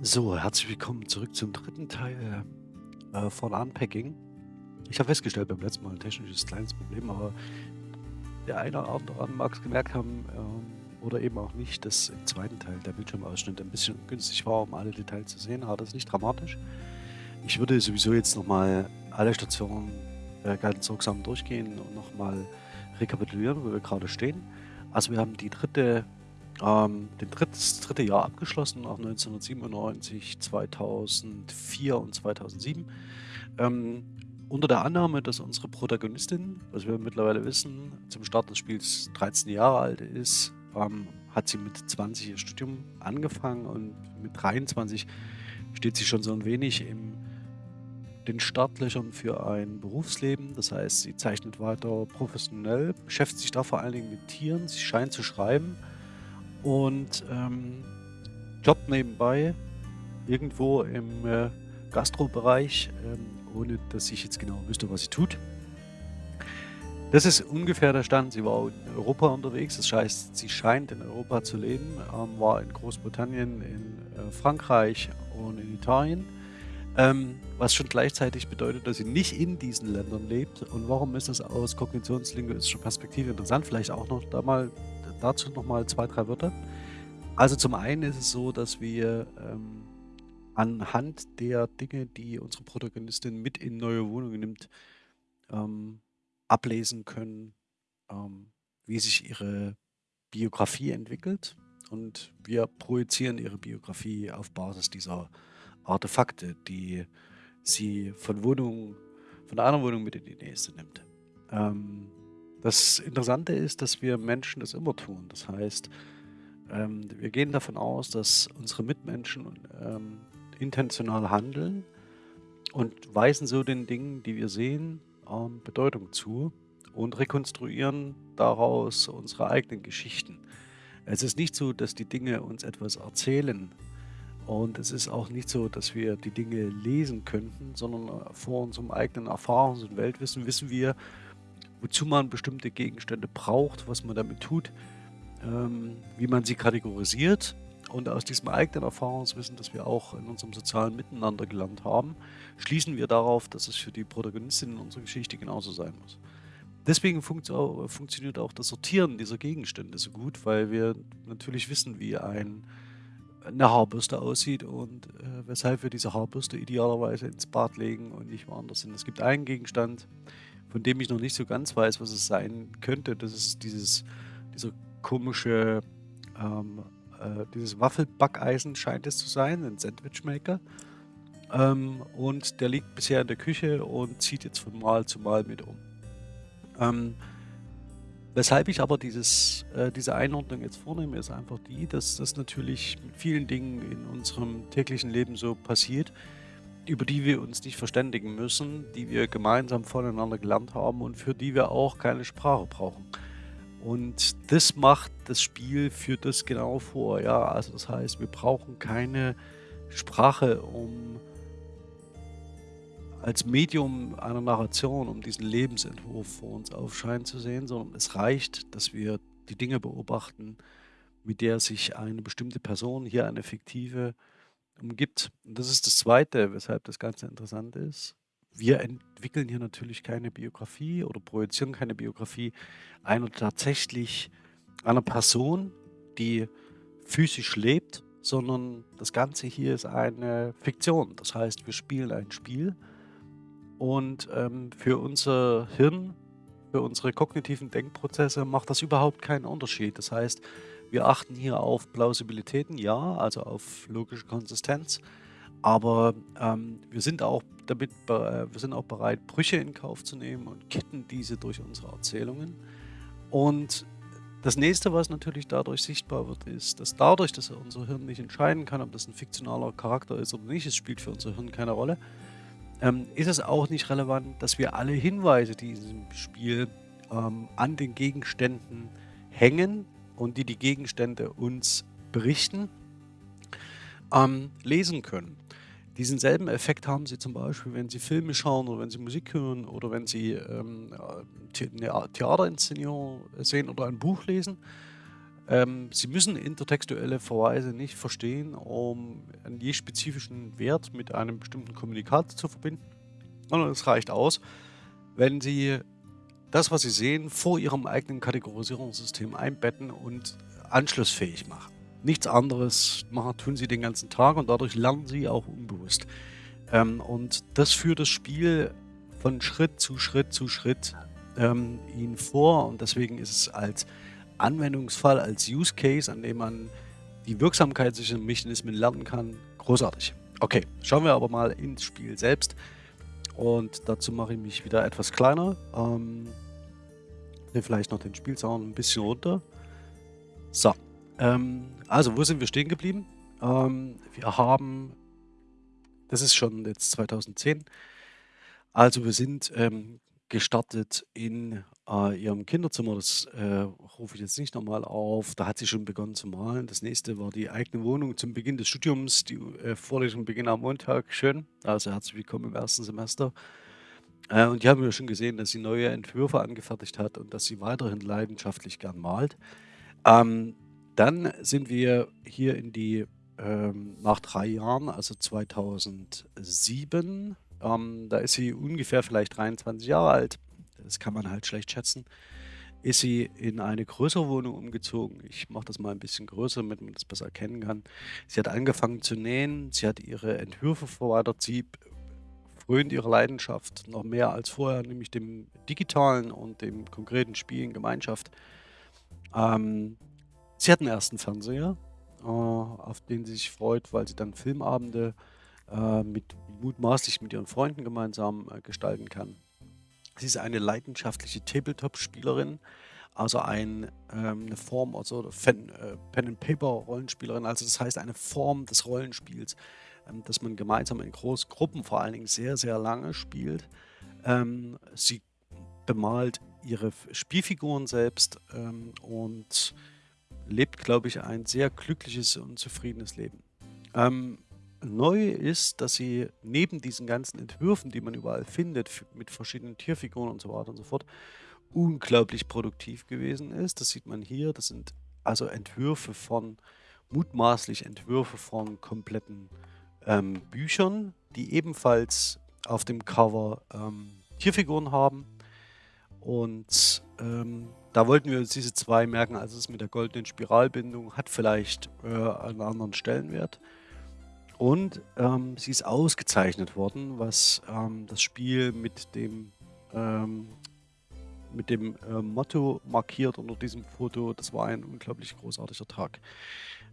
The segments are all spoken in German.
So, herzlich willkommen zurück zum dritten Teil äh, von Unpacking. Ich habe festgestellt beim letzten Mal ein technisches kleines Problem, aber der eine oder andere mag es gemerkt haben ähm, oder eben auch nicht, dass im zweiten Teil der Bildschirmausschnitt ein bisschen günstig war, um alle Details zu sehen. Aber das ist nicht dramatisch. Ich würde sowieso jetzt nochmal alle Stationen äh, ganz sorgsam durchgehen und nochmal rekapitulieren, wo wir gerade stehen. Also wir haben die dritte ähm, den dritt, das dritte Jahr abgeschlossen, auch 1997, 2004 und 2007. Ähm, unter der Annahme, dass unsere Protagonistin, was wir mittlerweile wissen, zum Start des Spiels 13 Jahre alt ist, ähm, hat sie mit 20 ihr Studium angefangen und mit 23 steht sie schon so ein wenig in den Startlöchern für ein Berufsleben. Das heißt, sie zeichnet weiter professionell, beschäftigt sich da vor allen Dingen mit Tieren, sie scheint zu schreiben und ähm, jobbt nebenbei irgendwo im äh, Gastrobereich, ähm, ohne dass ich jetzt genau wüsste, was sie tut. Das ist ungefähr der Stand. Sie war in Europa unterwegs, das heißt, sie scheint in Europa zu leben, ähm, war in Großbritannien, in äh, Frankreich und in Italien. Ähm, was schon gleichzeitig bedeutet, dass sie nicht in diesen Ländern lebt. Und warum ist das aus kognitionslinguistischer Perspektive interessant? Vielleicht auch noch da mal dazu nochmal zwei, drei Wörter. Also zum einen ist es so, dass wir ähm, anhand der Dinge, die unsere Protagonistin mit in neue Wohnungen nimmt, ähm, ablesen können, ähm, wie sich ihre Biografie entwickelt. Und wir projizieren ihre Biografie auf Basis dieser Artefakte, die sie von Wohnung, von einer Wohnung mit in die nächste nimmt. Ähm, das Interessante ist, dass wir Menschen das immer tun. Das heißt, ähm, wir gehen davon aus, dass unsere Mitmenschen ähm, intentional handeln und weisen so den Dingen, die wir sehen, ähm, Bedeutung zu und rekonstruieren daraus unsere eigenen Geschichten. Es ist nicht so, dass die Dinge uns etwas erzählen und es ist auch nicht so, dass wir die Dinge lesen könnten, sondern vor unserem eigenen Erfahrungs- und Weltwissen wissen wir, wozu man bestimmte Gegenstände braucht, was man damit tut, ähm, wie man sie kategorisiert. Und aus diesem eigenen Erfahrungswissen, das wir auch in unserem sozialen Miteinander gelernt haben, schließen wir darauf, dass es für die Protagonistin in unserer Geschichte genauso sein muss. Deswegen funktioniert auch das Sortieren dieser Gegenstände so gut, weil wir natürlich wissen, wie ein, eine Haarbürste aussieht und äh, weshalb wir diese Haarbürste idealerweise ins Bad legen und nicht woanders hin. Es gibt einen Gegenstand, von dem ich noch nicht so ganz weiß, was es sein könnte. Das ist dieses, dieser komische, ähm, äh, dieses Waffelbackeisen scheint es zu sein, ein Sandwichmaker. Ähm, und der liegt bisher in der Küche und zieht jetzt von Mal zu Mal mit um. Ähm, weshalb ich aber dieses, äh, diese Einordnung jetzt vornehme, ist einfach die, dass das natürlich mit vielen Dingen in unserem täglichen Leben so passiert, über die wir uns nicht verständigen müssen, die wir gemeinsam voneinander gelernt haben und für die wir auch keine Sprache brauchen. Und das macht das Spiel, führt das genau vor. Ja, also das heißt, wir brauchen keine Sprache, um als Medium einer Narration, um diesen Lebensentwurf vor uns aufscheinen zu sehen, sondern es reicht, dass wir die Dinge beobachten, mit der sich eine bestimmte Person, hier eine fiktive umgibt. Und das ist das Zweite, weshalb das Ganze interessant ist. Wir entwickeln hier natürlich keine Biografie oder projizieren keine Biografie einer tatsächlich einer Person, die physisch lebt, sondern das Ganze hier ist eine Fiktion. Das heißt, wir spielen ein Spiel und ähm, für unser Hirn, für unsere kognitiven Denkprozesse macht das überhaupt keinen Unterschied. Das heißt, wir achten hier auf Plausibilitäten, ja, also auf logische Konsistenz. Aber ähm, wir sind auch damit, äh, wir sind auch bereit, Brüche in Kauf zu nehmen und kitten diese durch unsere Erzählungen. Und das nächste, was natürlich dadurch sichtbar wird, ist, dass dadurch, dass unser Hirn nicht entscheiden kann, ob das ein fiktionaler Charakter ist oder nicht, es spielt für unser Hirn keine Rolle, ähm, ist es auch nicht relevant, dass wir alle Hinweise, die in diesem Spiel ähm, an den Gegenständen hängen, und die die Gegenstände uns berichten, ähm, lesen können. Diesen selben Effekt haben Sie zum Beispiel, wenn Sie Filme schauen oder wenn Sie Musik hören oder wenn Sie ähm, eine Theaterinszenierung sehen oder ein Buch lesen. Ähm, Sie müssen intertextuelle Verweise nicht verstehen, um einen je spezifischen Wert mit einem bestimmten Kommunikat zu verbinden, sondern es reicht aus, wenn Sie das, was Sie sehen, vor Ihrem eigenen Kategorisierungssystem einbetten und anschlussfähig machen. Nichts anderes machen, tun Sie den ganzen Tag und dadurch lernen Sie auch unbewusst. Ähm, und das führt das Spiel von Schritt zu Schritt zu Schritt ähm, Ihnen vor und deswegen ist es als Anwendungsfall, als Use Case, an dem man die Wirksamkeitsmechanismen lernen kann, großartig. Okay, schauen wir aber mal ins Spiel selbst. Und dazu mache ich mich wieder etwas kleiner. Ähm, vielleicht noch den Spielsound ein bisschen runter. So, ähm, also wo sind wir stehen geblieben? Ähm, wir haben, das ist schon jetzt 2010, also wir sind ähm, gestartet in äh, ihrem Kinderzimmer. Das äh, rufe ich jetzt nicht nochmal auf. Da hat sie schon begonnen zu malen. Das nächste war die eigene Wohnung zum Beginn des Studiums. Die äh, Vorlesung beginnt am Montag. Schön. Also herzlich willkommen im ersten Semester. Äh, und die haben wir schon gesehen, dass sie neue Entwürfe angefertigt hat und dass sie weiterhin leidenschaftlich gern malt. Ähm, dann sind wir hier in die, ähm, nach drei Jahren, also 2007, ähm, da ist sie ungefähr vielleicht 23 Jahre alt. Das kann man halt schlecht schätzen. Ist sie in eine größere Wohnung umgezogen. Ich mache das mal ein bisschen größer, damit man das besser erkennen kann. Sie hat angefangen zu nähen. Sie hat ihre Entwürfe verweitert. Sie frönt ihre Leidenschaft noch mehr als vorher, nämlich dem digitalen und dem konkreten Spiel in Gemeinschaft. Ähm, sie hat einen ersten Fernseher, äh, auf den sie sich freut, weil sie dann Filmabende äh, mit mutmaßlich mit ihren Freunden gemeinsam äh, gestalten kann. Sie ist eine leidenschaftliche Tabletop-Spielerin, also ein, ähm, eine Form, also Pen, äh, Pen-and-Paper-Rollenspielerin, also das heißt eine Form des Rollenspiels, ähm, dass man gemeinsam in großen Gruppen vor allen Dingen sehr, sehr lange spielt. Ähm, sie bemalt ihre Spielfiguren selbst ähm, und lebt, glaube ich, ein sehr glückliches und zufriedenes Leben. Ähm, neu ist, dass sie neben diesen ganzen Entwürfen, die man überall findet, mit verschiedenen Tierfiguren und so weiter und so fort, unglaublich produktiv gewesen ist. Das sieht man hier. Das sind also Entwürfe von, mutmaßlich Entwürfe von kompletten ähm, Büchern, die ebenfalls auf dem Cover ähm, Tierfiguren haben. Und ähm, da wollten wir uns diese zwei merken. Also es mit der goldenen Spiralbindung hat vielleicht äh, einen anderen Stellenwert. Und ähm, sie ist ausgezeichnet worden, was ähm, das Spiel mit dem, ähm, mit dem äh, Motto markiert unter diesem Foto. Das war ein unglaublich großartiger Tag.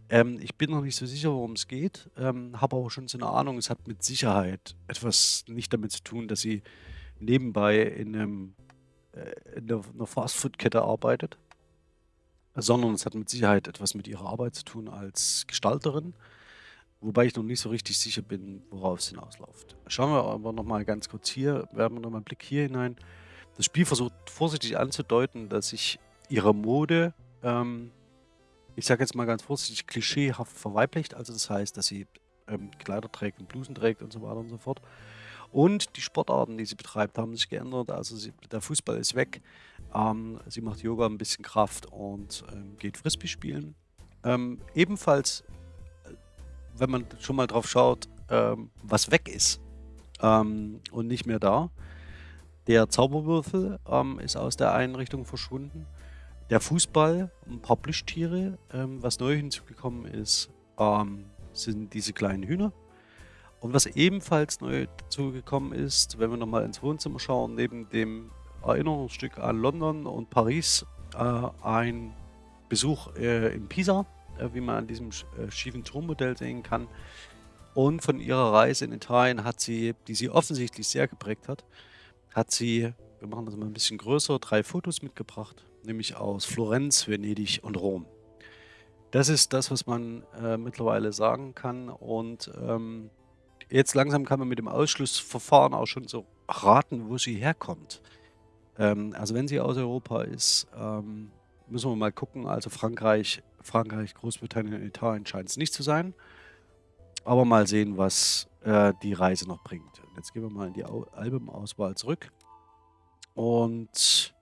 Ähm, ich bin noch nicht so sicher, worum es geht, ähm, habe aber schon so eine Ahnung, es hat mit Sicherheit etwas nicht damit zu tun, dass sie nebenbei in, einem, äh, in einer Fastfood-Kette arbeitet, sondern es hat mit Sicherheit etwas mit ihrer Arbeit zu tun als Gestalterin. Wobei ich noch nicht so richtig sicher bin, worauf es hinausläuft. Schauen wir aber nochmal ganz kurz hier, werfen wir nochmal einen Blick hier hinein. Das Spiel versucht vorsichtig anzudeuten, dass sich ihre Mode, ähm, ich sage jetzt mal ganz vorsichtig, klischeehaft verweiblicht. Also das heißt, dass sie ähm, Kleider trägt und Blusen trägt und so weiter und so fort. Und die Sportarten, die sie betreibt, haben sich geändert. Also sie, der Fußball ist weg. Ähm, sie macht Yoga, ein bisschen Kraft und ähm, geht Frisbee spielen. Ähm, ebenfalls wenn man schon mal drauf schaut, ähm, was weg ist ähm, und nicht mehr da. Der Zauberwürfel ähm, ist aus der Einrichtung verschwunden. Der Fußball, ein paar Plüschtiere. Ähm, was neu hinzugekommen ist, ähm, sind diese kleinen Hühner. Und was ebenfalls neu dazugekommen ist, wenn wir nochmal ins Wohnzimmer schauen, neben dem Erinnerungsstück an London und Paris, äh, ein Besuch äh, in Pisa wie man an diesem äh, schiefen Turmmodell sehen kann. Und von ihrer Reise in Italien hat sie, die sie offensichtlich sehr geprägt hat, hat sie, wir machen das mal ein bisschen größer, drei Fotos mitgebracht, nämlich aus Florenz, Venedig und Rom. Das ist das, was man äh, mittlerweile sagen kann. Und ähm, jetzt langsam kann man mit dem Ausschlussverfahren auch schon so raten, wo sie herkommt. Ähm, also wenn sie aus Europa ist, ähm, müssen wir mal gucken. Also Frankreich Frankreich, Großbritannien und Italien scheint es nicht zu sein. Aber mal sehen, was äh, die Reise noch bringt. Und jetzt gehen wir mal in die Al Albumauswahl zurück. Und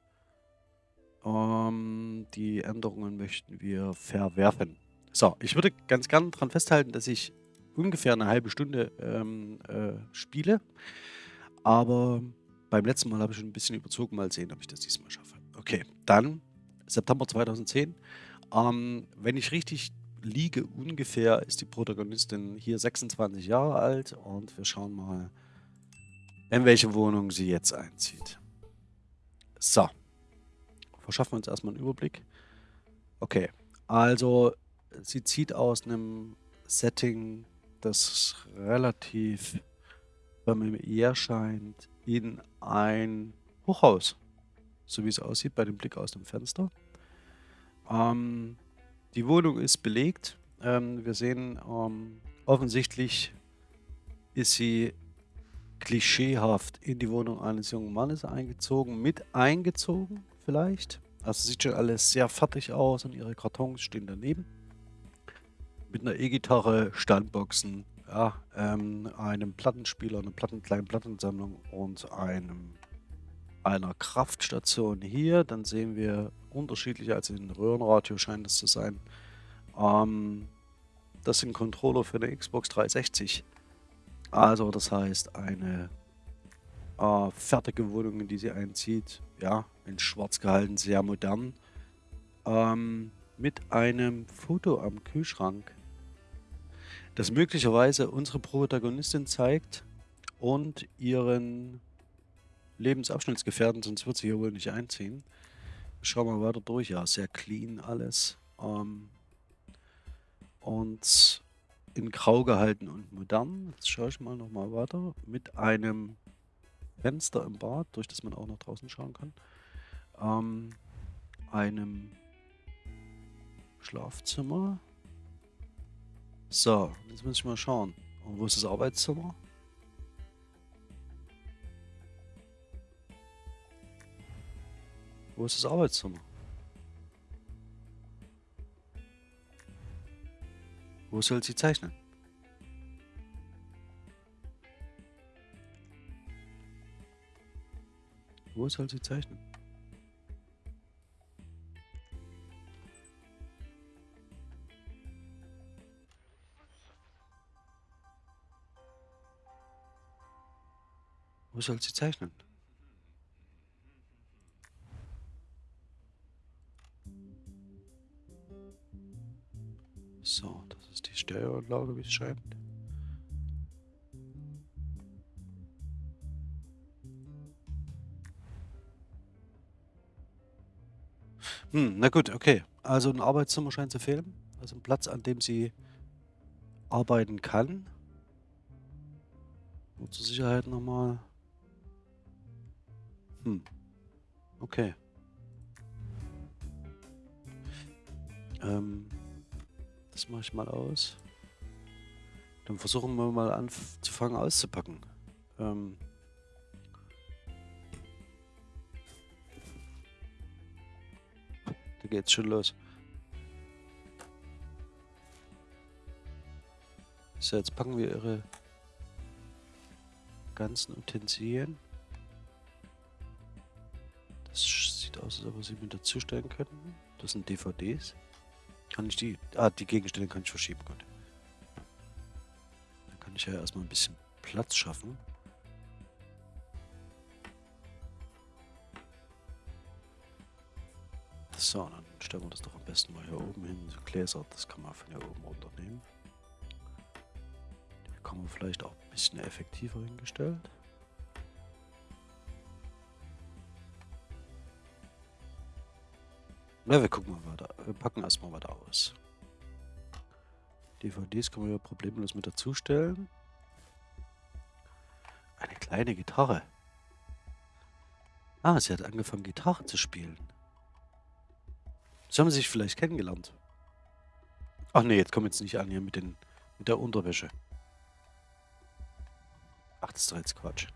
Ähm, die Änderungen möchten wir verwerfen. So, ich würde ganz gern daran festhalten, dass ich ungefähr eine halbe Stunde ähm, äh, spiele. Aber beim letzten Mal habe ich schon ein bisschen überzogen. Mal sehen, ob ich das diesmal schaffe. Okay, dann September 2010. Ähm, wenn ich richtig liege, ungefähr ist die Protagonistin hier 26 Jahre alt. Und wir schauen mal, in welche Wohnung sie jetzt einzieht. So. Verschaffen wir uns erstmal einen Überblick. Okay, also sie zieht aus einem Setting, das relativ familiär scheint, in ein Hochhaus. So wie es aussieht bei dem Blick aus dem Fenster. Ähm, die Wohnung ist belegt. Ähm, wir sehen, ähm, offensichtlich ist sie klischeehaft in die Wohnung eines jungen Mannes eingezogen, mit eingezogen vielleicht. Also sieht schon alles sehr fertig aus und ihre Kartons stehen daneben. Mit einer E-Gitarre, Standboxen, ja, ähm, einem Plattenspieler, einer Platten, kleinen Plattensammlung und einem, einer Kraftstation hier. Dann sehen wir unterschiedliche, also in Röhrenradio scheint es zu sein. Ähm, das sind Controller für eine Xbox 360. Also das heißt eine äh, fertige Wohnung, in die sie einzieht. Ja, in schwarz gehalten, sehr modern. Ähm, mit einem Foto am Kühlschrank, das möglicherweise unsere Protagonistin zeigt und ihren Lebensabschnittsgefährten, sonst wird sie hier wohl nicht einziehen. Schauen wir weiter durch. Ja, sehr clean alles. Ähm, und in grau gehalten und modern. Jetzt schaue ich mal nochmal weiter. Mit einem Fenster im Bad, durch das man auch nach draußen schauen kann. Ähm, einem Schlafzimmer. So, jetzt muss ich mal schauen. Und wo ist das Arbeitszimmer? Wo ist das Arbeitszimmer? Wo soll sie zeichnen? Wo soll sie zeichnen? Wo soll sie zeichnen? Stereoanlage, wie es scheint. Hm, na gut, okay. Also ein Arbeitszimmer scheint zu fehlen. Also ein Platz, an dem sie arbeiten kann. Nur zur Sicherheit nochmal. Hm. Okay. Ähm, das mache ich mal aus. Dann versuchen wir mal anzufangen auszupacken. Ähm, da geht's schon los. So, jetzt packen wir ihre ganzen Utensilien. Das sieht aus, als ob wir sie mit dazustellen könnten. Das sind DVDs. Kann ich die... Ah, die Gegenstände kann ich verschieben. Gut. Dann kann ich ja erstmal ein bisschen Platz schaffen. So, dann stellen wir das doch am besten mal hier oben hin. So Gläser, das kann man von hier oben runternehmen. Die kann man vielleicht auch ein bisschen effektiver hingestellt. Na, wir gucken mal weiter. Wir packen erstmal weiter aus. DVDs können wir ja problemlos mit dazustellen. Eine kleine Gitarre. Ah, sie hat angefangen Gitarre zu spielen. So haben sie sich vielleicht kennengelernt. Ach nee, jetzt kommen jetzt nicht an hier mit, den, mit der Unterwäsche. Ach, das ist doch jetzt Quatsch.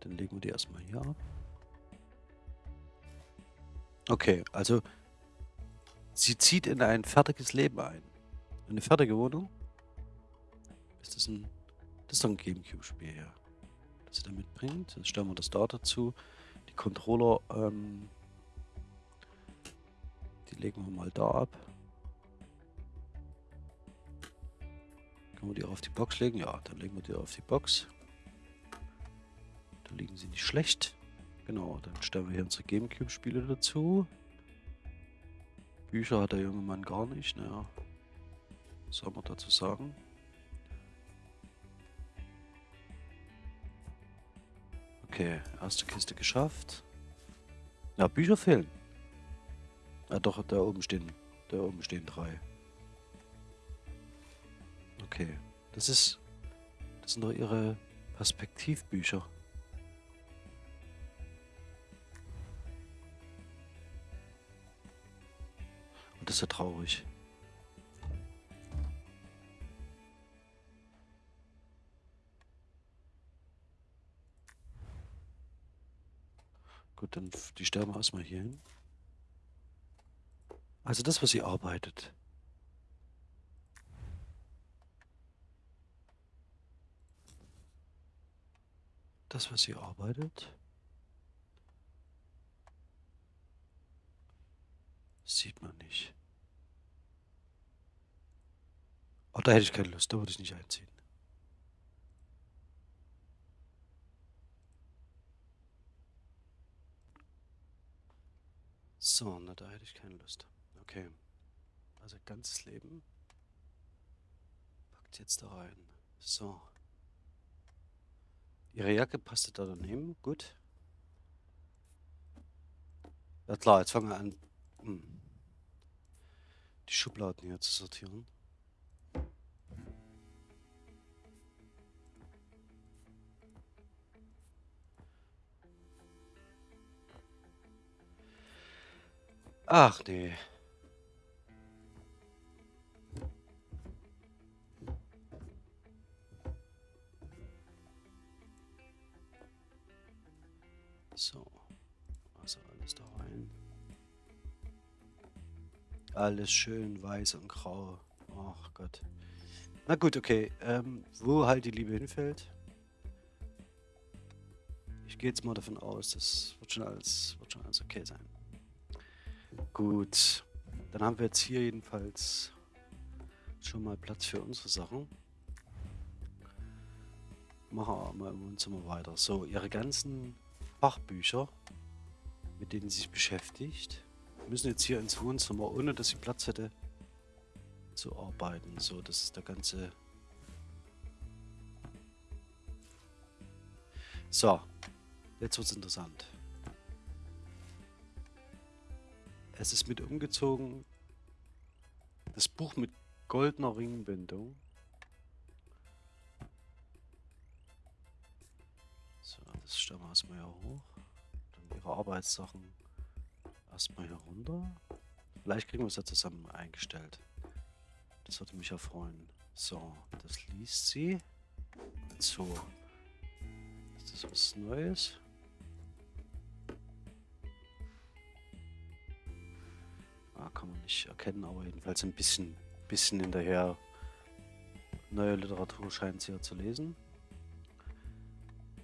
Dann legen wir die erstmal hier ab. Okay, also sie zieht in ein fertiges Leben ein. Eine fertige Wohnung? Ist das ein... Das ist doch ein Gamecube-Spiel, ja. Das sie da mitbringt. Jetzt stellen wir das da dazu. Die Controller, ähm, die legen wir mal da ab. Können wir die auf die Box legen? Ja, dann legen wir die auf die Box. Da liegen sie nicht schlecht. Genau, dann stellen wir hier unsere Gamecube-Spiele dazu. Bücher hat der junge Mann gar nicht, naja. Was soll man dazu sagen? Okay, erste Kiste geschafft. Ja, Bücher fehlen. Ja doch, da oben stehen, da oben stehen drei. Okay, das ist, das sind doch ihre Perspektivbücher. Das ist ja traurig. Gut, dann die sterben erstmal hier hin. Also das, was sie arbeitet. Das, was sie arbeitet. Sieht man nicht. Oh, da hätte ich keine Lust, da würde ich nicht einziehen. So, na da hätte ich keine Lust. Okay. Also ganzes Leben. Packt jetzt da rein. So. Ihre Jacke passte da daneben. Gut. Ja klar, jetzt fangen wir an, hm, die Schubladen hier zu sortieren. Ach nee. So. Also alles da rein. Alles schön weiß und grau. Ach Gott. Na gut, okay. Ähm, wo halt die Liebe hinfällt. Ich gehe jetzt mal davon aus, das wird schon alles, wird schon alles okay sein. Gut. Dann haben wir jetzt hier jedenfalls schon mal Platz für unsere Sachen. Machen wir mal im Wohnzimmer weiter. So, ihre ganzen Fachbücher, mit denen sie sich beschäftigt, müssen jetzt hier ins Wohnzimmer, ohne dass sie Platz hätte, zu arbeiten. So, das ist der ganze... So, jetzt wird es interessant. Es ist mit umgezogen. Das Buch mit goldener Ringbindung. So, das stellen wir erstmal hier hoch. Dann ihre Arbeitssachen erstmal hier runter. Vielleicht kriegen wir es ja zusammen eingestellt. Das würde mich ja freuen. So, das liest sie. So. Ist das was Neues? Kann man nicht erkennen, aber jedenfalls ein bisschen, bisschen hinterher. Neue Literatur scheint sie ja zu lesen.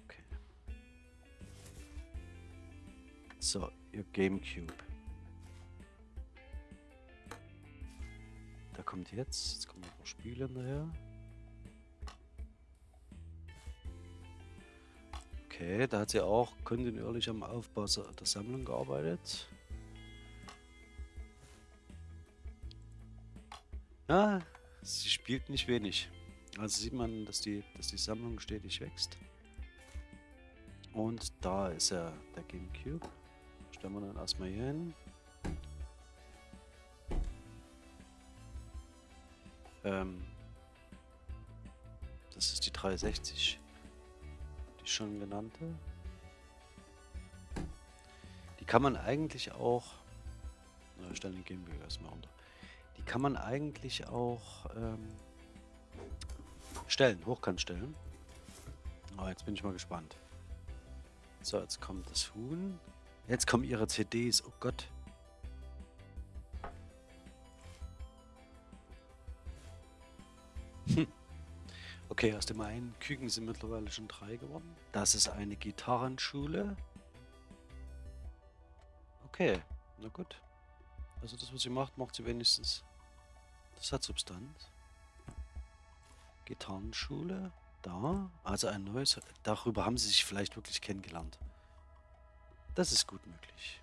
Okay. So, ihr Gamecube. Da kommt jetzt, jetzt kommen noch Spiele hinterher. Okay, da hat sie auch kontinuierlich am Aufbau der Sammlung gearbeitet. Ja, sie spielt nicht wenig. Also sieht man, dass die, dass die Sammlung stetig wächst. Und da ist ja der Gamecube. Stellen wir dann erstmal hier hin. Ähm, das ist die 360. Die schon genannte. Die kann man eigentlich auch... Na, stellen den Gamecube erstmal runter kann man eigentlich auch ähm, stellen, hochkant stellen. Oh, jetzt bin ich mal gespannt. So, jetzt kommt das Huhn. Jetzt kommen ihre CDs. Oh Gott. Hm. Okay, aus dem einen Küken sind mittlerweile schon drei geworden. Das ist eine Gitarrenschule. Okay, na gut. Also das, was sie macht, macht sie wenigstens. Das hat Substanz. Gitarrenschule. Da. Also ein neues. Darüber haben sie sich vielleicht wirklich kennengelernt. Das ist gut möglich.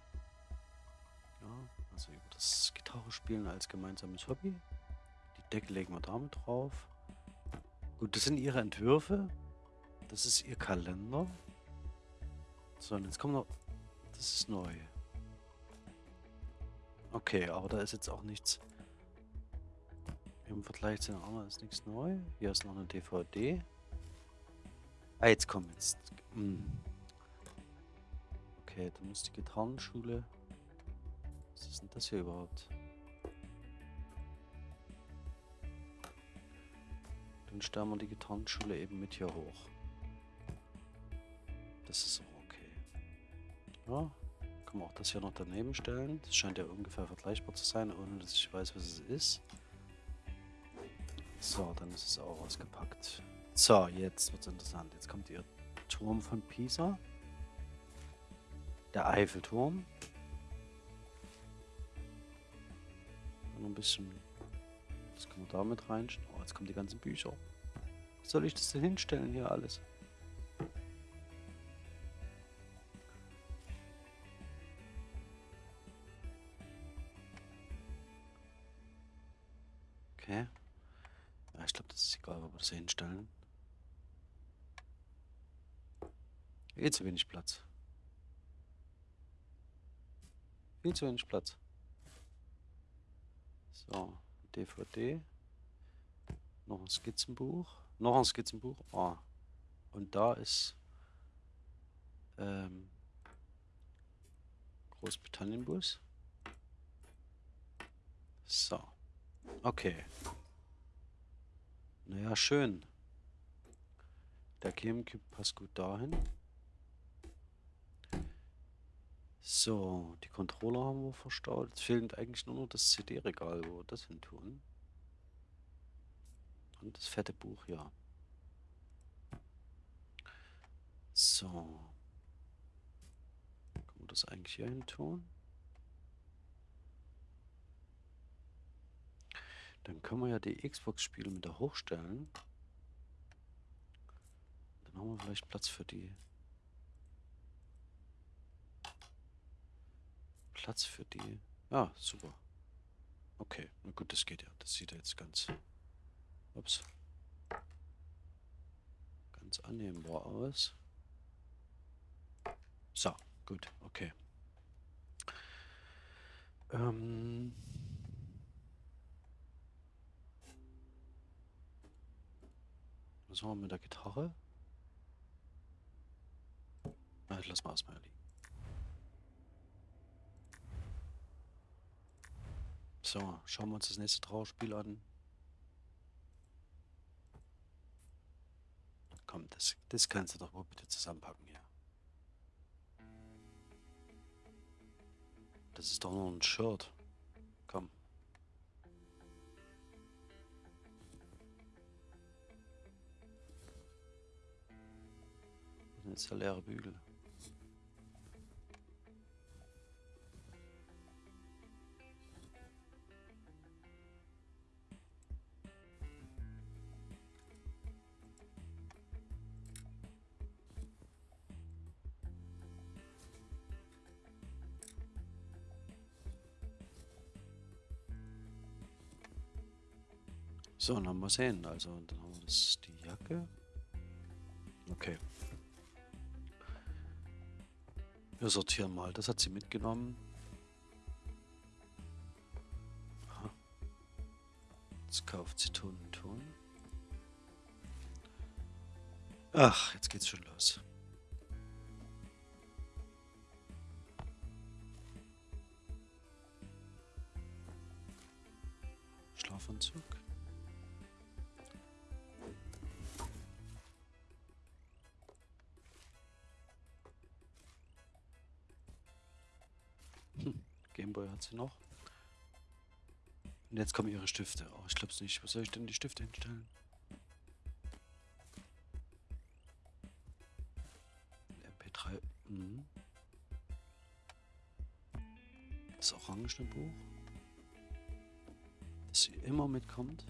Ja, also über das Gitarre spielen als gemeinsames Hobby. Die Decke legen wir damit drauf. Gut, das sind ihre Entwürfe. Das ist ihr Kalender. So, und jetzt kommt noch... Das ist neu. Okay, aber da ist jetzt auch nichts... Im Vergleich zu den anderen ist nichts neu. Hier ist noch eine DVD. Ah, jetzt kommt jetzt... Hm. Okay, dann ist die Gitarrenschule... Was ist denn das hier überhaupt? Dann stellen wir die Gitarrenschule eben mit hier hoch. Das ist auch okay. Ja, kann man auch das hier noch daneben stellen. Das scheint ja ungefähr vergleichbar zu sein, ohne dass ich weiß, was es ist. So, dann ist es auch ausgepackt. So, jetzt wird es interessant. Jetzt kommt ihr Turm von Pisa. Der Eiffelturm. Noch ein bisschen. Das können wir da mit rein. Oh, jetzt kommen die ganzen Bücher. Was soll ich das denn hinstellen hier alles? Viel zu wenig Platz. Viel zu wenig Platz. So, DVD. Noch ein Skizzenbuch. Noch ein Skizzenbuch. Ah. Und da ist ähm, Großbritannienbus. So. Okay. Naja, schön. Der Gamecube passt gut dahin. So, die Controller haben wir verstaut. Jetzt fehlt eigentlich nur noch das CD-Regal, wo wir das hin tun. Und das fette Buch, ja. So. Können wir das eigentlich hier hin tun? Dann können wir ja die Xbox-Spiele mit da hochstellen. Dann haben wir vielleicht Platz für die Platz für die. Ja, super. Okay, na gut, das geht ja. Das sieht ja jetzt ganz. Ups. Ganz annehmbar aus. So, gut, okay. Ähm. Was machen wir mit der Gitarre? Na, lass mal erstmal liegen. So, schauen wir uns das nächste Trauerspiel an. Komm, das, das kannst du doch wohl bitte zusammenpacken hier. Das ist doch nur ein Shirt. Komm. Das jetzt der leere Bügel. So, dann haben wir sehen. Also, dann haben wir das die Jacke. Okay. Wir sortieren mal. Das hat sie mitgenommen. Aha. Jetzt kauft sie Ton und Ton. Ach, jetzt geht's schon los. Hat sie noch. Und jetzt kommen ihre Stifte. Oh, ich glaub's nicht. Was soll ich denn die Stifte hinstellen? MP3. Mhm. Das orangene Buch. Das sie immer mitkommt.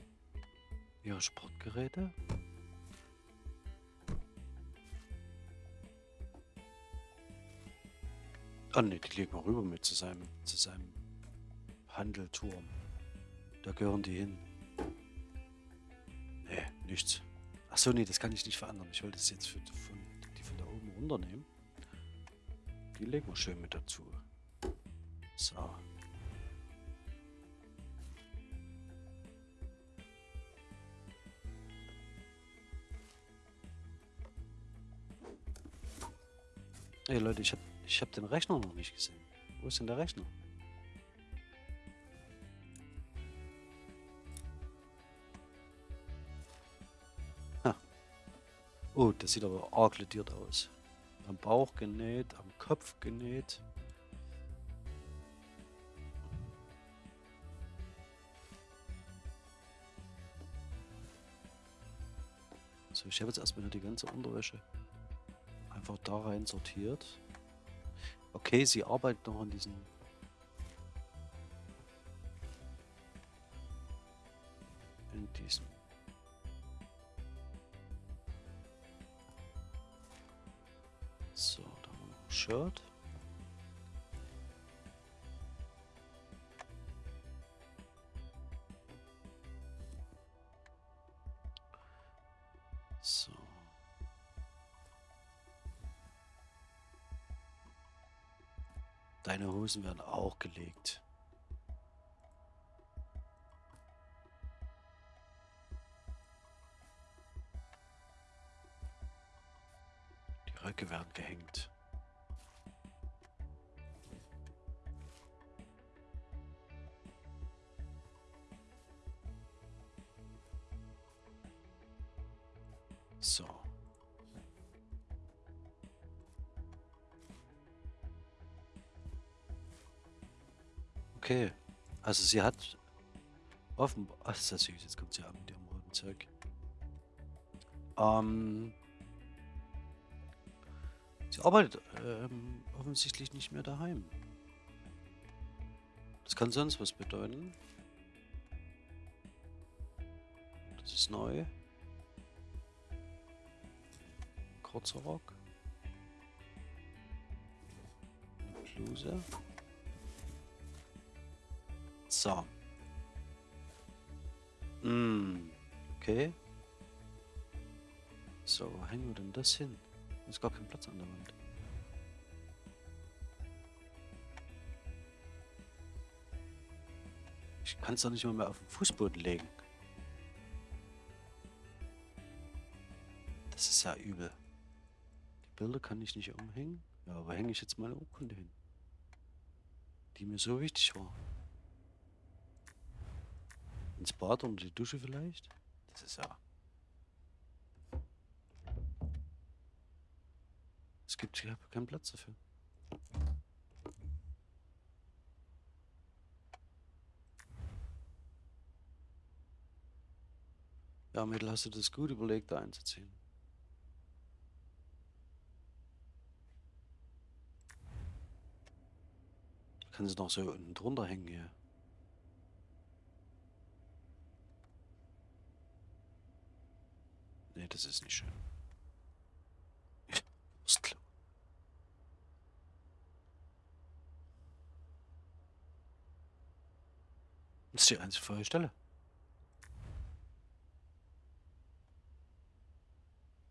Ihre Sportgeräte. Ah ne, die legen wir rüber mit zu seinem, zu seinem Handelturm. Da gehören die hin. Nee, nichts. Achso, nee, das kann ich nicht verändern. Ich wollte das jetzt für, von, die von da oben runternehmen. Die legen wir schön mit dazu. So. Hey Leute, ich habe ich hab den Rechner noch nicht gesehen. Wo ist denn der Rechner? Oh, das sieht aber arg lediert aus. Am Bauch genäht, am Kopf genäht. So, ich habe jetzt erstmal die ganze Unterwäsche einfach da rein sortiert. Okay, sie arbeitet noch an diesen... In diesem... So, da haben wir noch ein Shirt. Deine Hosen werden auch gelegt. Die Röcke werden gehängt. Okay. Also sie hat offenbar... Ach, ist das süß. Jetzt kommt sie an mit ihrem roten Zeug. Ähm... Sie arbeitet ähm, offensichtlich nicht mehr daheim. Das kann sonst was bedeuten. Das ist neu. Kurzer Rock. Bluse. So. Mm, okay. So, wo hängen wir denn das hin? Da ist gar kein Platz an der Wand. Ich kann es doch nicht mal mehr auf den Fußboden legen. Das ist ja übel. Die Bilder kann ich nicht umhängen. Ja, aber hänge ich jetzt meine Urkunde hin? Die mir so wichtig war. Ins Bad oder die Dusche vielleicht? Das ist ja... Es gibt hier keinen Platz dafür. Ja, Mädel, hast du das gut überlegt, da einzuziehen? Kann sie noch so unten drunter hängen hier. Nee, das ist nicht schön. Wurstklo. Das ist die einzige freie Stelle.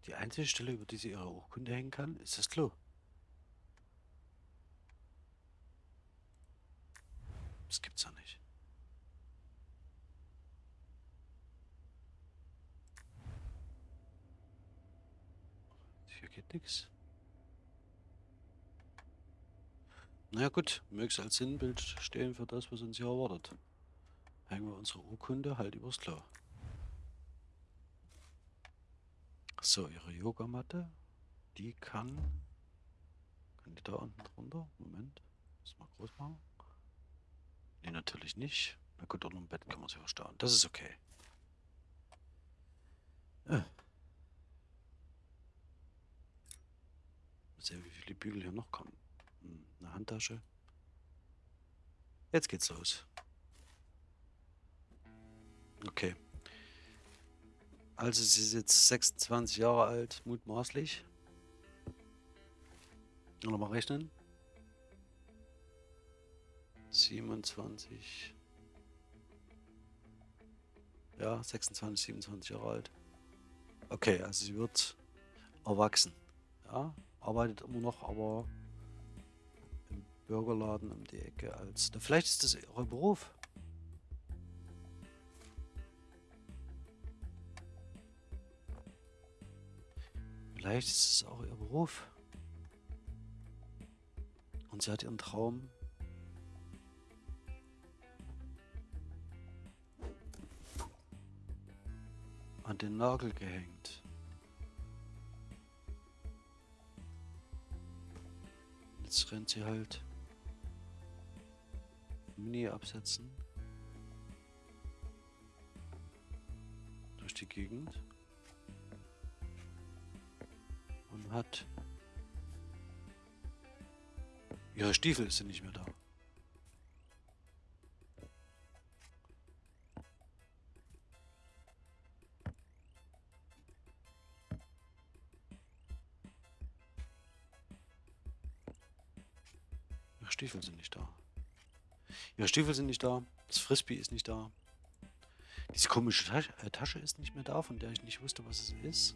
Die einzige Stelle, über die sie ihre Urkunde hängen kann, ist das Klo. Das gibt's ja nicht. Geht nichts. Na gut, möge es als Sinnbild stehen für das, was uns hier erwartet. Hängen wir unsere Urkunde halt übers Klo. So, ihre Yogamatte, die kann... Kann die da unten drunter? Moment, muss mal groß machen. Nee, natürlich nicht. Na gut, unter dem Bett kann man sie verstauen. Das ist okay. Äh. Mal sehen, wie viele Bügel hier noch kommen. Hm, eine Handtasche. Jetzt geht's los. Okay. Also sie ist jetzt 26 Jahre alt, mutmaßlich. Nochmal rechnen. 27. Ja, 26, 27 Jahre alt. Okay, also sie wird erwachsen. Ja, arbeitet immer noch, aber im Bürgerladen um die Ecke als... Vielleicht ist das ihr Beruf. Vielleicht ist es auch ihr Beruf. Und sie hat ihren Traum an den Nagel gehängt. Jetzt rennt sie halt Mini absetzen durch die Gegend. hat. Ihre Stiefel sind nicht mehr da. Stiefel sind nicht da. Ihre Stiefel sind nicht da. Das Frisbee ist nicht da. Diese komische Tasche ist nicht mehr da, von der ich nicht wusste, was es ist.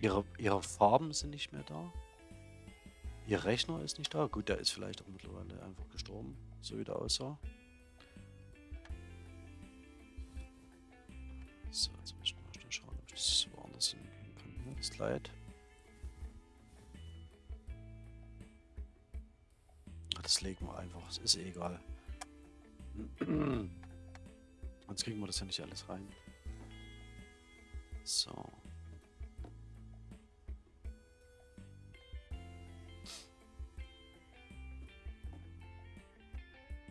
Ihre, ihre Farben sind nicht mehr da. Ihr Rechner ist nicht da. Gut, der ist vielleicht auch mittlerweile einfach gestorben, so wie der aussah. Hier, das legen wir einfach, es ist eh egal. Sonst kriegen wir das ja nicht alles rein. So.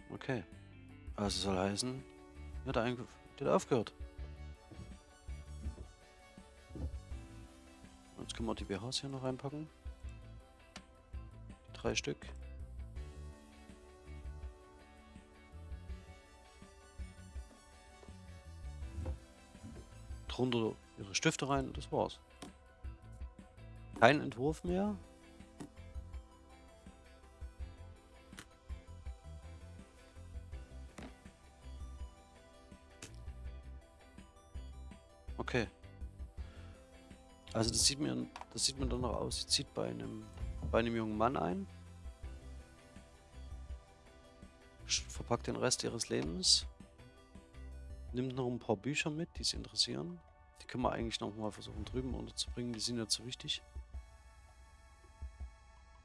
Okay. Also soll heißen, hat aufgehört. Wir die BHs hier noch reinpacken. Drei Stück. Drunter ihre Stifte rein, das war's. Kein Entwurf mehr. Also das sieht mir, das sieht man dann noch aus. Sie zieht bei einem, bei einem jungen Mann ein. Verpackt den Rest ihres Lebens. Nimmt noch ein paar Bücher mit, die sie interessieren. Die können wir eigentlich noch mal versuchen drüben unterzubringen. Die sind ja zu wichtig.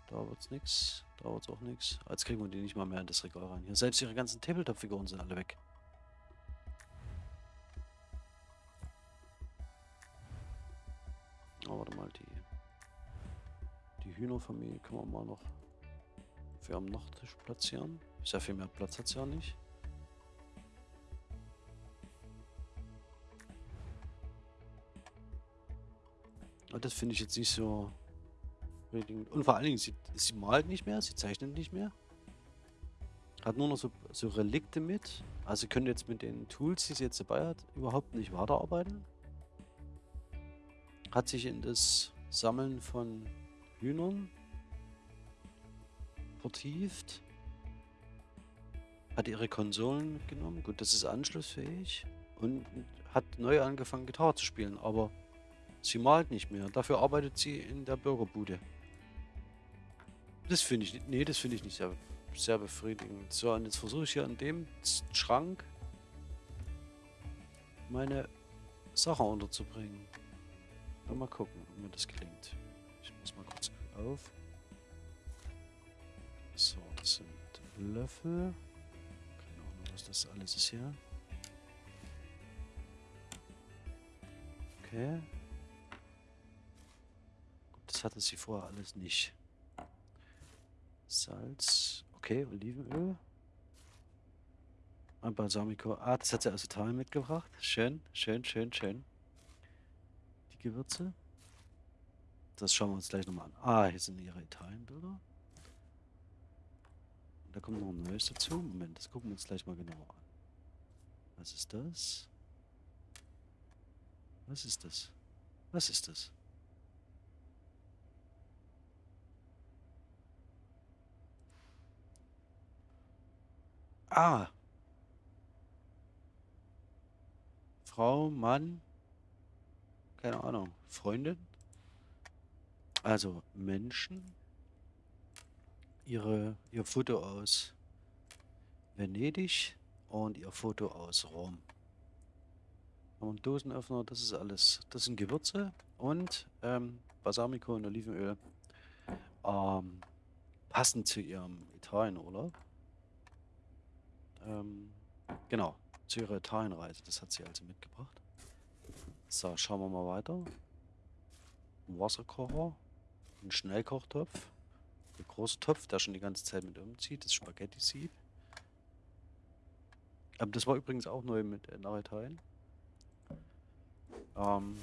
Da wird's nichts. Da wird's auch nichts. Jetzt kriegen wir die nicht mal mehr in das Regal rein. Hier selbst ihre ganzen Tabletop-Figuren sind alle weg. Hühnerfamilie können wir mal noch für am Nachttisch platzieren. Sehr viel mehr Platz hat es ja nicht. Aber das finde ich jetzt nicht so... Und vor allen Dingen, sie, sie malt nicht mehr, sie zeichnet nicht mehr. Hat nur noch so, so Relikte mit. Also könnte jetzt mit den Tools, die sie jetzt dabei hat, überhaupt nicht weiterarbeiten hat sich in das Sammeln von Hühnern vertieft. Hat ihre Konsolen genommen. Gut, das ist anschlussfähig. Und hat neu angefangen, Gitarre zu spielen. Aber sie malt nicht mehr. Dafür arbeitet sie in der Bürgerbude. Das finde ich, nee, das ich nicht sehr, sehr befriedigend. So, und jetzt versuche ich hier in dem Schrank meine Sachen unterzubringen. Mal gucken, ob mir das gelingt. Ich muss mal kurz auf. So, das sind Löffel. Keine Ahnung, was das alles ist hier. Okay. Gut, das hatte sie vorher alles nicht. Salz. Okay, Olivenöl. Ein Balsamico. Ah, das hat sie aus Italien mitgebracht. Schön, schön, schön, schön. Gewürze. Das schauen wir uns gleich nochmal an. Ah, hier sind ihre Italienbilder. Da kommt noch ein neues dazu. Moment, das gucken wir uns gleich mal genauer an. Was ist das? Was ist das? Was ist das? Ah. Frau, Mann. Keine Ahnung. Freundin. Also Menschen. Ihre, ihr Foto aus Venedig und ihr Foto aus Rom. Haben einen Dosenöffner, das ist alles. Das sind Gewürze und ähm, Balsamico und Olivenöl. Ähm, passend zu ihrem Italienurlaub. Ähm, genau, zu ihrer Italienreise. Das hat sie also mitgebracht. So, schauen wir mal weiter. Wasserkocher, ein Schnellkochtopf, ein großer Topf, der schon die ganze Zeit mit umzieht, das Spaghetti-Sieb. Ähm, das war übrigens auch neu mit äh, nach Italien. Ähm,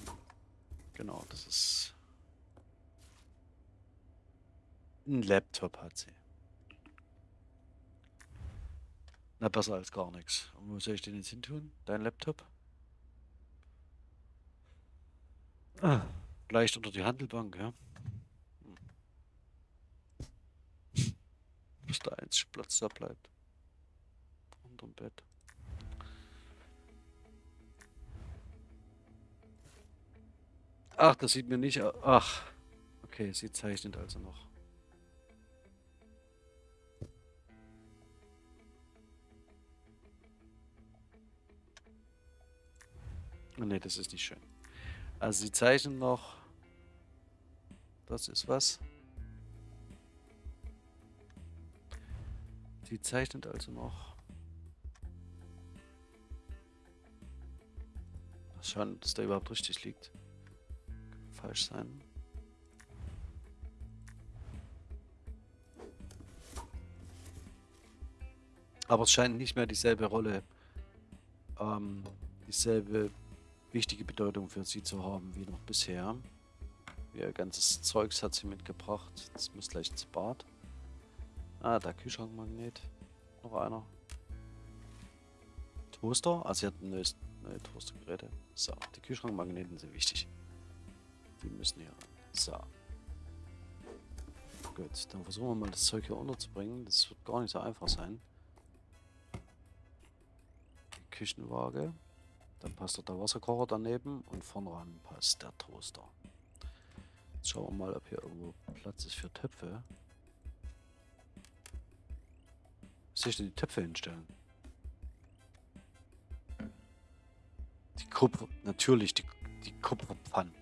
genau, das ist ein Laptop hat sie. Na, besser als gar nichts. Und wo soll ich den jetzt hin tun? Dein Laptop? Ah, leicht unter die Handelbank, ja. Bis der einzige Platz da bleibt. Unterm Bett. Ach, das sieht mir nicht... Ach, okay, sie zeichnet also noch. Ne, das ist nicht schön. Also sie zeichnen noch. Das ist was. Sie zeichnet also noch. Schauen, dass da überhaupt richtig liegt. Kann falsch sein. Aber es scheint nicht mehr dieselbe Rolle, ähm, dieselbe wichtige Bedeutung für sie zu haben wie noch bisher. Ihr ganzes Zeugs hat sie mitgebracht. Das muss gleich ins Bad. Ah, der Kühlschrankmagnet. Noch einer. Toaster. Also sie hat ein neues, neue Toastergeräte. So, die Kühlschrankmagneten sind wichtig. Die müssen hier ran. So. Gut, dann versuchen wir mal das Zeug hier unterzubringen. Das wird gar nicht so einfach sein. Die Küchenwaage. Dann passt dort der Wasserkocher daneben und vorn ran passt der Toaster. Jetzt schauen wir mal, ob hier irgendwo Platz ist für Töpfe. Soll ich denn die Töpfe hinstellen? Die Kupfer, natürlich die, die Kupferpfannen.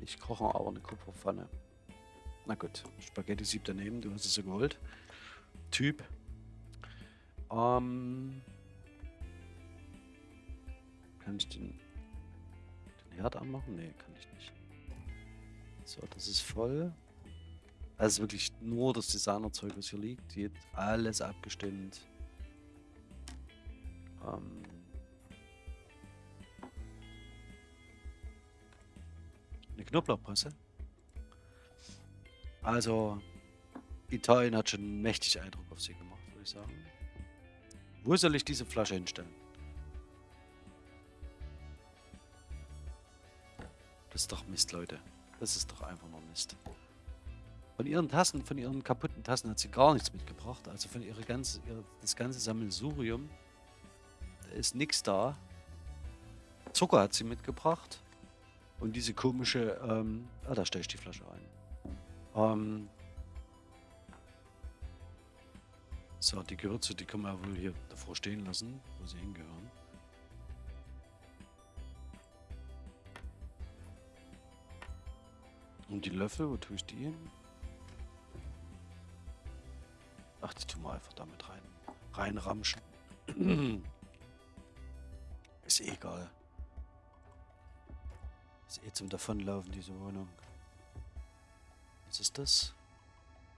Ich koche aber eine Kupferpfanne. Na gut, Spaghetti-Sieb daneben, du hast es ja gewollt. Typ. Ähm, kann ich den, den Herd anmachen? Ne, kann ich nicht. So, das ist voll. Also wirklich nur das Designerzeug, was hier liegt. Hier alles abgestimmt. Ähm, eine Knoblauchpresse. Also, Italien hat schon mächtig Eindruck auf sie gemacht, würde ich sagen. Wo soll ich diese Flasche hinstellen? Das ist doch Mist, Leute. Das ist doch einfach nur Mist. Von ihren Tassen, von ihren kaputten Tassen hat sie gar nichts mitgebracht. Also von ihrer ganze, ihre, das ganze Sammelsurium. Da ist nichts da. Zucker hat sie mitgebracht. Und diese komische, ähm, ah, da stelle ich die Flasche ein. Ähm so, die Gewürze, die können wir wohl hier davor stehen lassen, wo sie hingehören. Und die Löffel, wo tue ich die hin? Ach, die tun wir einfach damit rein. Reinramschen. Ist eh egal. Ist eh zum Davonlaufen, diese Wohnung. Was ist das?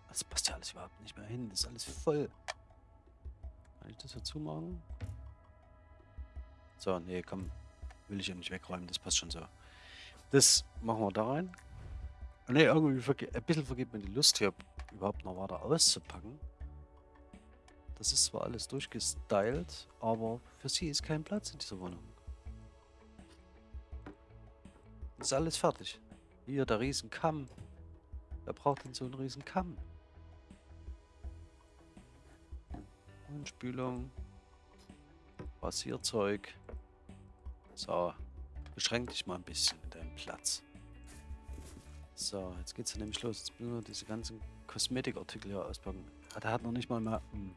Das passt ja alles überhaupt nicht mehr hin. Das ist alles voll. Kann ich das dazu machen? So, nee, komm. Will ich ja nicht wegräumen, das passt schon so. Das machen wir da rein. Ne, irgendwie ein bisschen vergeht mir die Lust hier überhaupt noch weiter auszupacken. Das ist zwar alles durchgestylt, aber für sie ist kein Platz in dieser Wohnung. Ist alles fertig. Hier der Riesenkamm. Wer braucht denn so einen Riesenkamm? Und Spülung. Rasierzeug. So, beschränk dich mal ein bisschen in deinem Platz. So, jetzt geht's ja nämlich los. Jetzt müssen wir diese ganzen Kosmetikartikel hier auspacken. Ah, der hat noch nicht mal mehr... Hm,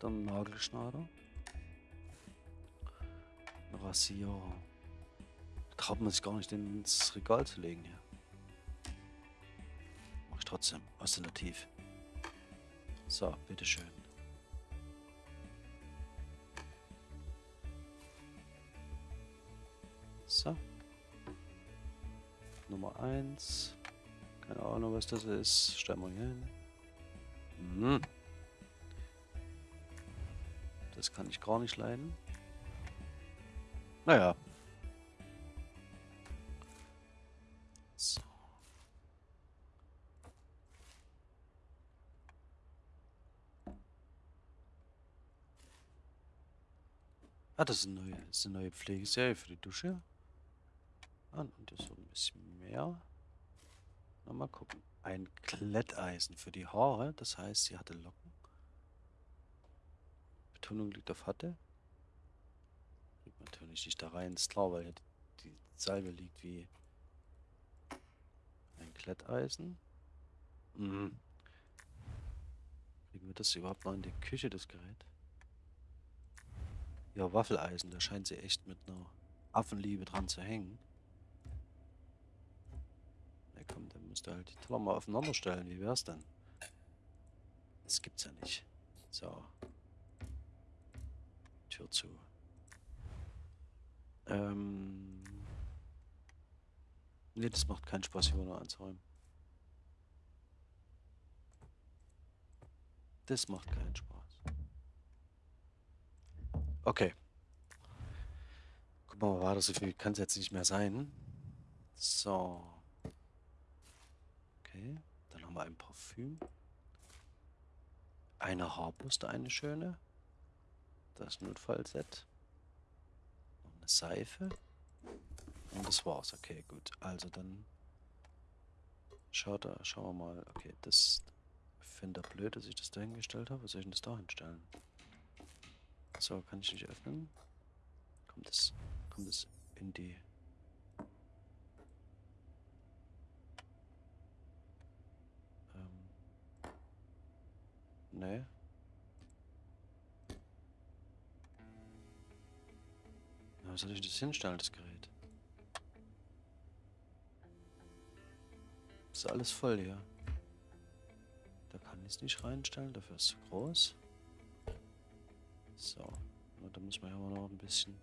der Nagelschneider. Rasierer. Traut man sich gar nicht ins Regal zu legen hier. Mach ich trotzdem. Alternativ. So, bitteschön. So. Nummer 1. Keine Ahnung, was das ist. Stellen wir hier hin. Hm. Das kann ich gar nicht leiden. Naja. So. Ah, das ist eine neue, das ist eine neue Pflegeserie für die Dusche. Und das so ein bisschen mehr. Na, mal gucken. Ein Kletteisen für die Haare. Das heißt, sie hatte Locken. Betonung liegt auf hatte. Liegt natürlich nicht da rein, ist klar, weil die Salbe liegt wie ein Kletteisen. Mhm. Kriegen wir das überhaupt noch in die Küche, das Gerät? Ja, Waffeleisen, da scheint sie echt mit einer Affenliebe dran zu hängen. Du halt die Teller mal aufeinander stellen. Wie wär's denn? Das gibt's ja nicht. So. Tür zu. Ähm. Ne, das macht keinen Spaß, hier nur anzuräumen. Das macht keinen Spaß. Okay. Gucken wir mal weiter, so viel kann es jetzt nicht mehr sein. So. Okay, dann haben wir ein Parfüm. Eine Haarbürste, eine schöne. Das Notfallset. Noch eine Seife. Und das war's. Okay, gut. Also dann schaut schauen wir mal. Okay, das finde ich blöd, dass ich das da hingestellt habe. Was soll ich denn das da hinstellen? So, kann ich nicht öffnen. Kommt das, kommt das in die Nee. Na, soll ich das hinstellen, das Gerät? Ist alles voll hier. Da kann ich es nicht reinstellen, dafür ist es zu groß. So, da muss man ja noch ein bisschen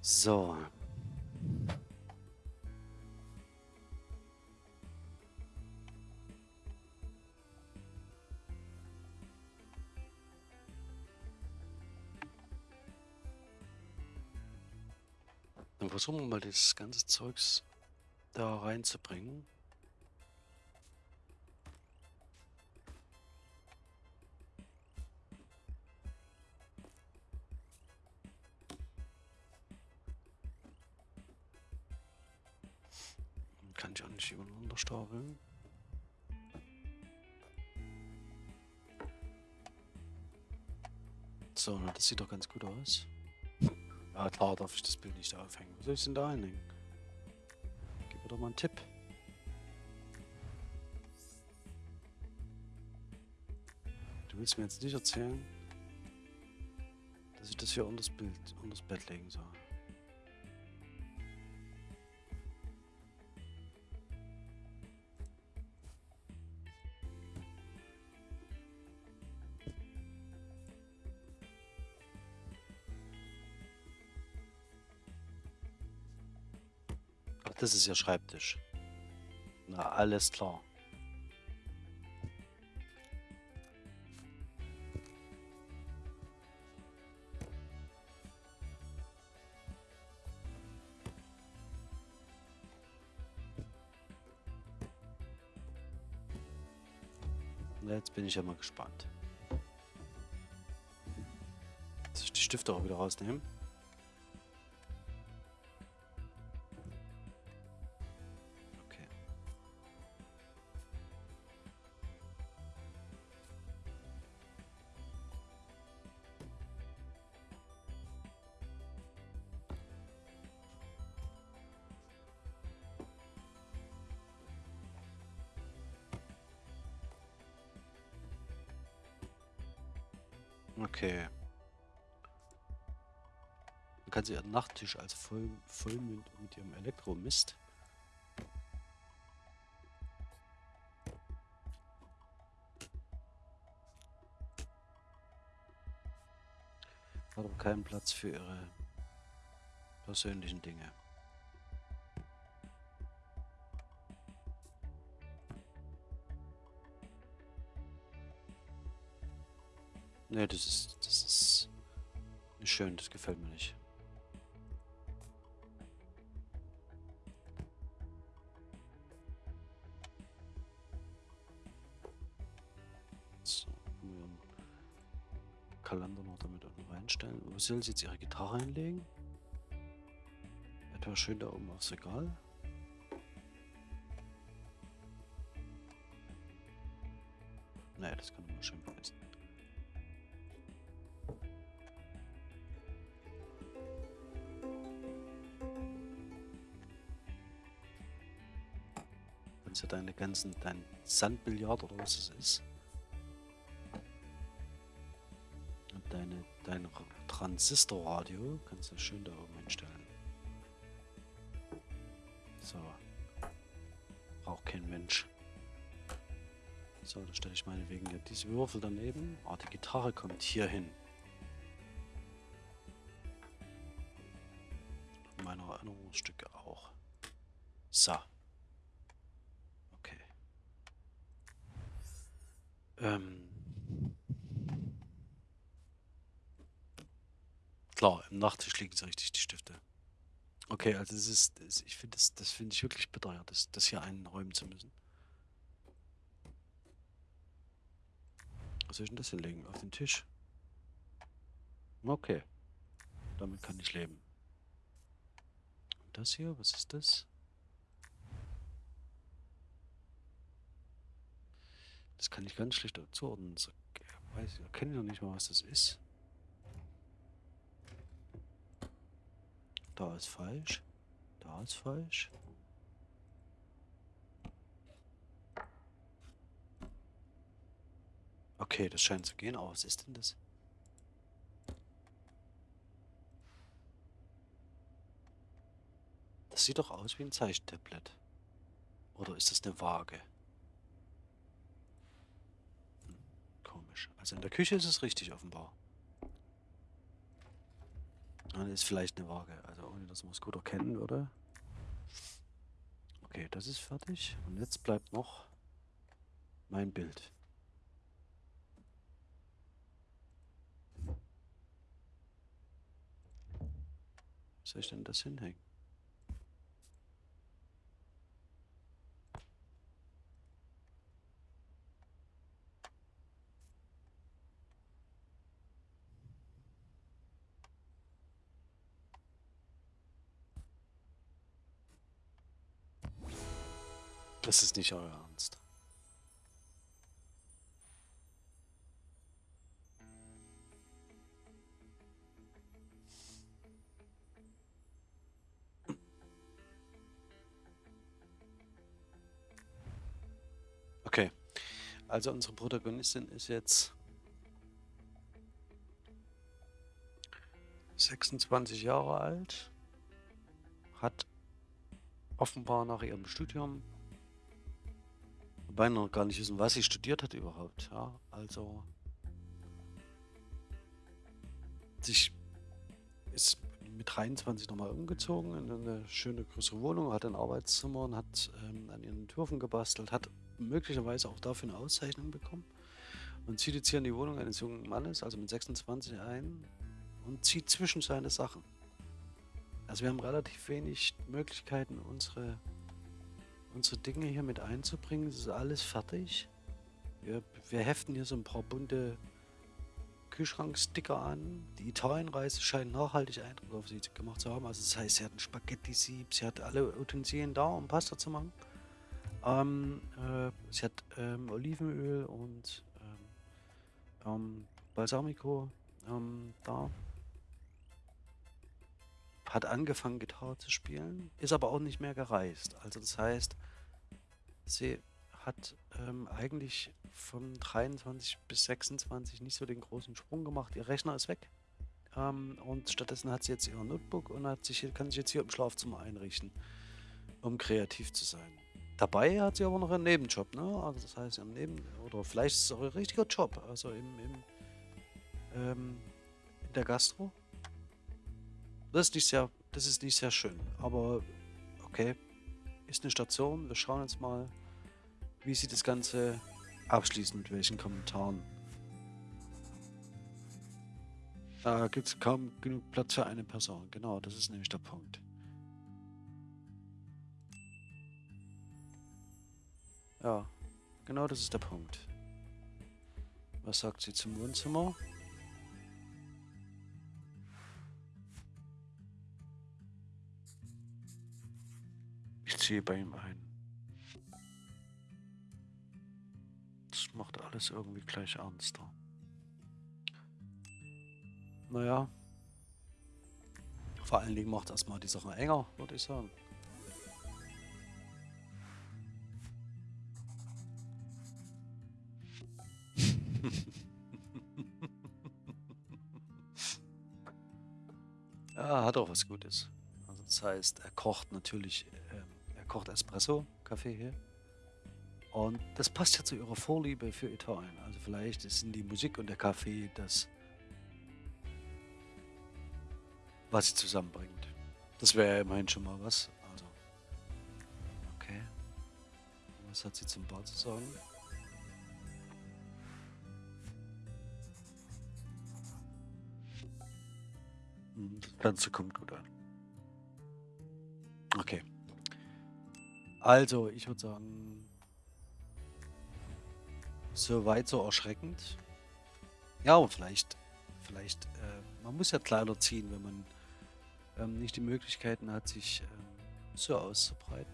So. Dann versuchen wir mal das ganze Zeugs da reinzubringen. Stacheln. So, na, das sieht doch ganz gut aus. Ja klar, darf ich das Bild nicht aufhängen. Was soll ich denn da hinhängen? Gib mir doch mal einen Tipp. Du willst mir jetzt nicht erzählen, dass ich das hier unter das Bild, unter das Bett legen soll. Das ist Ihr Schreibtisch. Na, alles klar. Jetzt bin ich ja mal gespannt. Soll ich die Stifte auch wieder rausnehmen? Sie ihren Nachttisch als voll, voll mit, mit ihrem Elektromist. Hat aber keinen Platz für ihre persönlichen Dinge. Ne, das ist, das ist nicht schön, das gefällt mir nicht. Soll sie jetzt ihre Gitarre hinlegen? Etwa schön da oben aufs Regal. Naja, das kann man schön vergessen. Kannst ja deine ganzen, dein Sandbillard oder was es ist. Transistorradio kannst du schön da oben hinstellen. So. Braucht kein Mensch. So, da stelle ich meinetwegen ja diese Würfel daneben. Ah, die Gitarre kommt hier hin. Meine Erinnerungsstücke auch. Okay. Ähm. Klar, im Nachttisch liegen sie richtig, die Stifte. Okay, also das ist, das, ich finde das, das finde ich wirklich ja, das, das hier einräumen zu müssen. Was soll ich denn das hinlegen? Auf den Tisch? Okay. Damit kann ich leben. Und das hier, was ist das? Das kann ich ganz schlecht zuordnen. So, weiß ich, erkenne noch nicht mal, was das ist. Da ist falsch. Da ist falsch. Okay, das scheint zu gehen. Aber was ist denn das? Das sieht doch aus wie ein Zeichentablet. Oder ist das eine Waage? Hm, komisch. Also in der Küche ist es richtig offenbar. Dann ist vielleicht eine Waage. Also ohne dass man es gut erkennen würde. Okay, das ist fertig. Und jetzt bleibt noch mein Bild. Soll ich denn das hinhängen? Das ist nicht euer Ernst. Okay. Also unsere Protagonistin ist jetzt 26 Jahre alt, hat offenbar nach ihrem Studium wobei noch gar nicht wissen, was sie studiert hat überhaupt. Ja, also sich ist mit 23 nochmal umgezogen in eine schöne größere Wohnung, hat ein Arbeitszimmer und hat ähm, an ihren Entwürfen gebastelt, hat möglicherweise auch dafür eine Auszeichnung bekommen und zieht jetzt hier in die Wohnung eines jungen Mannes, also mit 26 ein und zieht zwischen seine Sachen. Also wir haben relativ wenig Möglichkeiten, unsere, unsere Dinge hier mit einzubringen. Es ist alles fertig. Wir, wir heften hier so ein paar bunte Kühlschranksticker an. Die Italienreise scheint nachhaltig Eindruck auf sie gemacht zu haben. Also das heißt, sie hat ein Spaghetti-Sieb, sie hat alle Utensilien da, um Pasta zu machen. Ähm, äh, sie hat ähm, Olivenöl und ähm, ähm Balsamico ähm, da hat angefangen, Gitarre zu spielen, ist aber auch nicht mehr gereist. Also das heißt, sie hat ähm, eigentlich von 23 bis 26 nicht so den großen Sprung gemacht. Ihr Rechner ist weg. Ähm, und stattdessen hat sie jetzt ihr Notebook und hat sich, kann sich jetzt hier im Schlafzimmer einrichten, um kreativ zu sein. Dabei hat sie aber noch einen Nebenjob, ne? Also das heißt, ihren Neben oder vielleicht ist es auch ihr richtiger Job, also im, im ähm, in der Gastro. Das ist nicht sehr, das ist nicht sehr schön. Aber okay, ist eine Station. Wir schauen jetzt mal, wie sie das Ganze abschließen, mit welchen Kommentaren. Da gibt es kaum genug Platz für eine Person. Genau, das ist nämlich der Punkt. Ja, genau das ist der Punkt. Was sagt sie zum Wohnzimmer? Ziehe bei ihm ein. Das macht alles irgendwie gleich ernster. Naja. Vor allen Dingen macht erstmal die Sache enger, würde ich sagen. ja, hat auch was Gutes. Also das heißt, er kocht natürlich ähm, kocht Espresso, Kaffee hier. Und das passt ja zu ihrer Vorliebe für Italien. Also vielleicht sind die Musik und der Kaffee das, was sie zusammenbringt. Das wäre ja immerhin schon mal was. Also, okay. Was hat sie zum Bar zu sagen? Hm, das Ganze kommt gut an. Okay. Also, ich würde sagen, so weit, so erschreckend. Ja, aber vielleicht, vielleicht, äh, man muss ja Kleider ziehen, wenn man ähm, nicht die Möglichkeiten hat, sich ähm, so auszubreiten.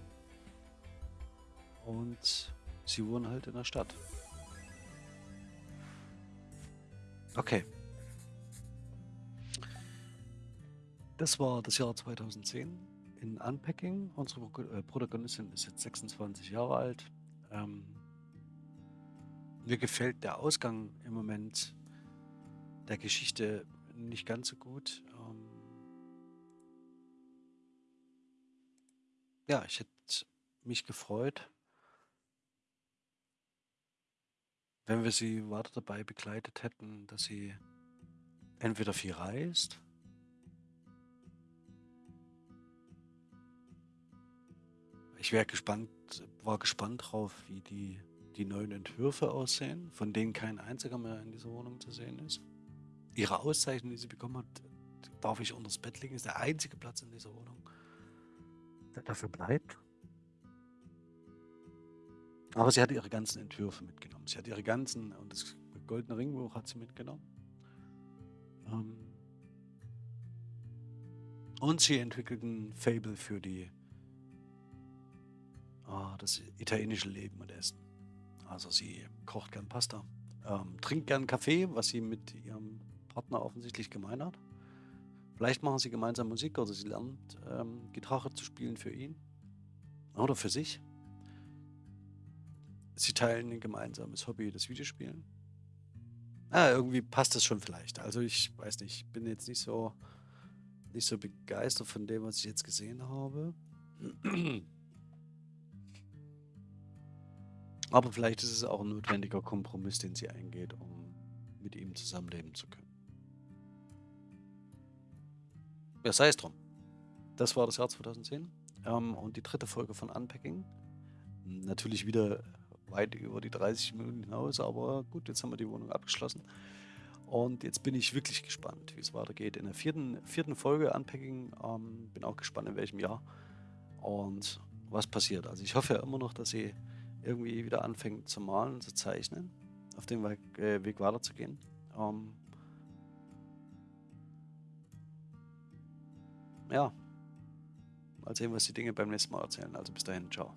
Und sie wohnen halt in der Stadt. Okay. Das war das Jahr 2010 in Unpacking. Unsere äh, Protagonistin ist jetzt 26 Jahre alt. Ähm, mir gefällt der Ausgang im Moment der Geschichte nicht ganz so gut. Ähm, ja, ich hätte mich gefreut, wenn wir sie weiter dabei begleitet hätten, dass sie entweder viel reist Ich wäre gespannt, war gespannt drauf, wie die, die neuen Entwürfe aussehen, von denen kein einziger mehr in dieser Wohnung zu sehen ist. Ihre Auszeichnung, die sie bekommen hat, darf ich unter das Bett legen, ist der einzige Platz in dieser Wohnung, der dafür bleibt. Aber sie hat ihre ganzen Entwürfe mitgenommen. Sie hat ihre ganzen, und das goldene Ringbuch hat sie mitgenommen. Ähm, und sie entwickelt ein Fable für die Ah, das italienische Leben und Essen. Also sie kocht gern Pasta, ähm, trinkt gern Kaffee, was sie mit ihrem Partner offensichtlich gemein hat. Vielleicht machen sie gemeinsam Musik oder sie lernt ähm, Gitarre zu spielen für ihn oder für sich. Sie teilen ein gemeinsames Hobby, das Videospielen. Ah, irgendwie passt das schon vielleicht. Also ich weiß nicht, ich bin jetzt nicht so nicht so begeistert von dem, was ich jetzt gesehen habe. Aber vielleicht ist es auch ein notwendiger Kompromiss, den sie eingeht, um mit ihm zusammenleben zu können. Ja, sei es drum. Das war das Jahr 2010 ähm, und die dritte Folge von Unpacking. Natürlich wieder weit über die 30 Minuten hinaus, aber gut, jetzt haben wir die Wohnung abgeschlossen. Und jetzt bin ich wirklich gespannt, wie es weitergeht. In der vierten, vierten Folge Unpacking ähm, bin auch gespannt, in welchem Jahr und was passiert. Also ich hoffe ja immer noch, dass sie irgendwie wieder anfängt zu malen, zu zeichnen, auf dem Weg, äh, Weg weiterzugehen. Ähm, ja, mal sehen, was die Dinge beim nächsten Mal erzählen. Also bis dahin, ciao.